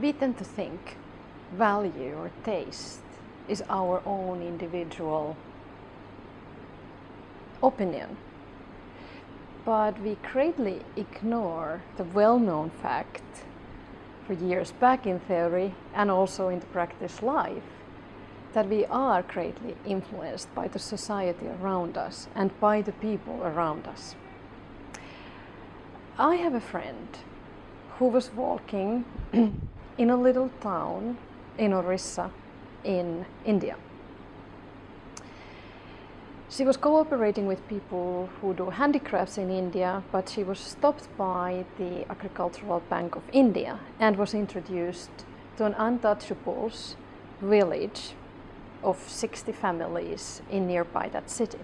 we tend to think value or taste is our own individual opinion. But we greatly ignore the well-known fact for years back in theory and also in the practice life that we are greatly influenced by the society around us and by the people around us. I have a friend who was walking in a little town in Orissa in India. She was cooperating with people who do handicrafts in India, but she was stopped by the Agricultural Bank of India and was introduced to an untouchables village of 60 families in nearby that city.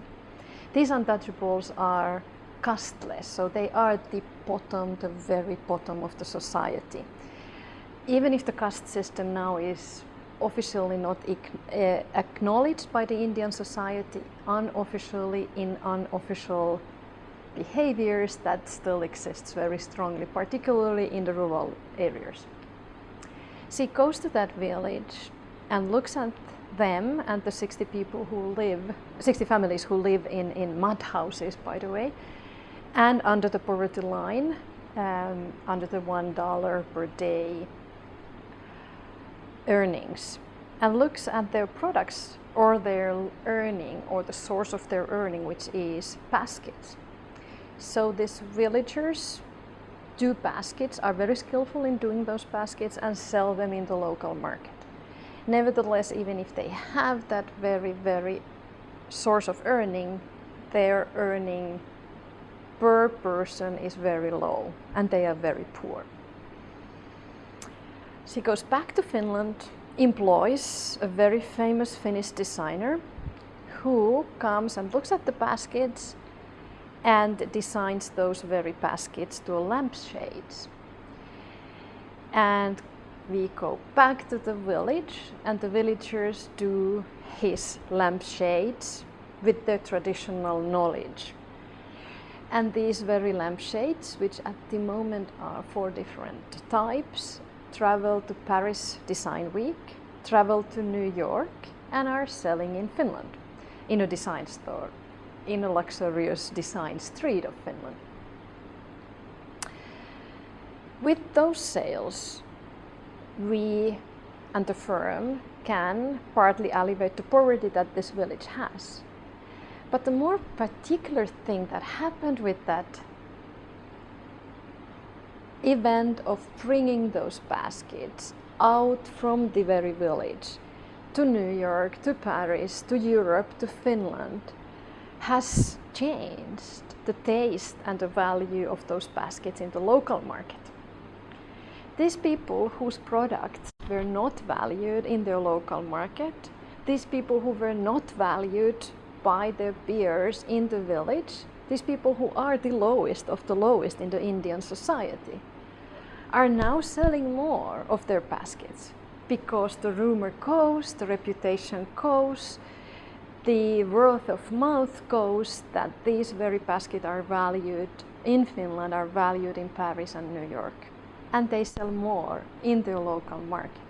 These untouchables are casteless, so they are the bottom, the very bottom of the society. Even if the caste system now is officially not uh, acknowledged by the Indian society, unofficially in unofficial behaviors that still exists very strongly, particularly in the rural areas. She goes to that village and looks at them and the 60 people who live, 60 families who live in, in mud houses, by the way, and under the poverty line, um, under the $1 per day earnings and looks at their products or their earning or the source of their earning, which is baskets. So these villagers do baskets, are very skillful in doing those baskets and sell them in the local market. Nevertheless, even if they have that very, very source of earning, their earning per person is very low and they are very poor. She goes back to Finland, employs a very famous Finnish designer who comes and looks at the baskets and designs those very baskets to lampshades. And we go back to the village and the villagers do his lampshades with their traditional knowledge. And these very lampshades, which at the moment are four different types, travel to Paris Design Week, travel to New York and are selling in Finland in a design store in a luxurious design street of Finland. With those sales, we and the firm can partly alleviate the poverty that this village has. But the more particular thing that happened with that event of bringing those baskets out from the very village to New York, to Paris, to Europe, to Finland has changed the taste and the value of those baskets in the local market. These people whose products were not valued in their local market, these people who were not valued by their peers in the village, these people who are the lowest of the lowest in the Indian society, are now selling more of their baskets because the rumor goes, the reputation goes, the word of mouth goes that these very baskets are valued in Finland, are valued in Paris and New York. And they sell more in their local market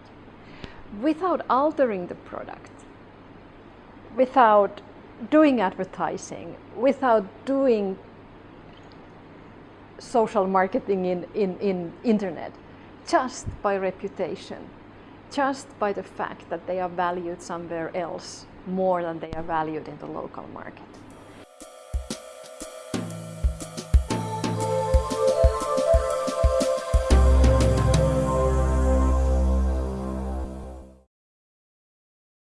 without altering the product, without doing advertising, without doing social marketing in, in, in internet, just by reputation, just by the fact that they are valued somewhere else more than they are valued in the local market.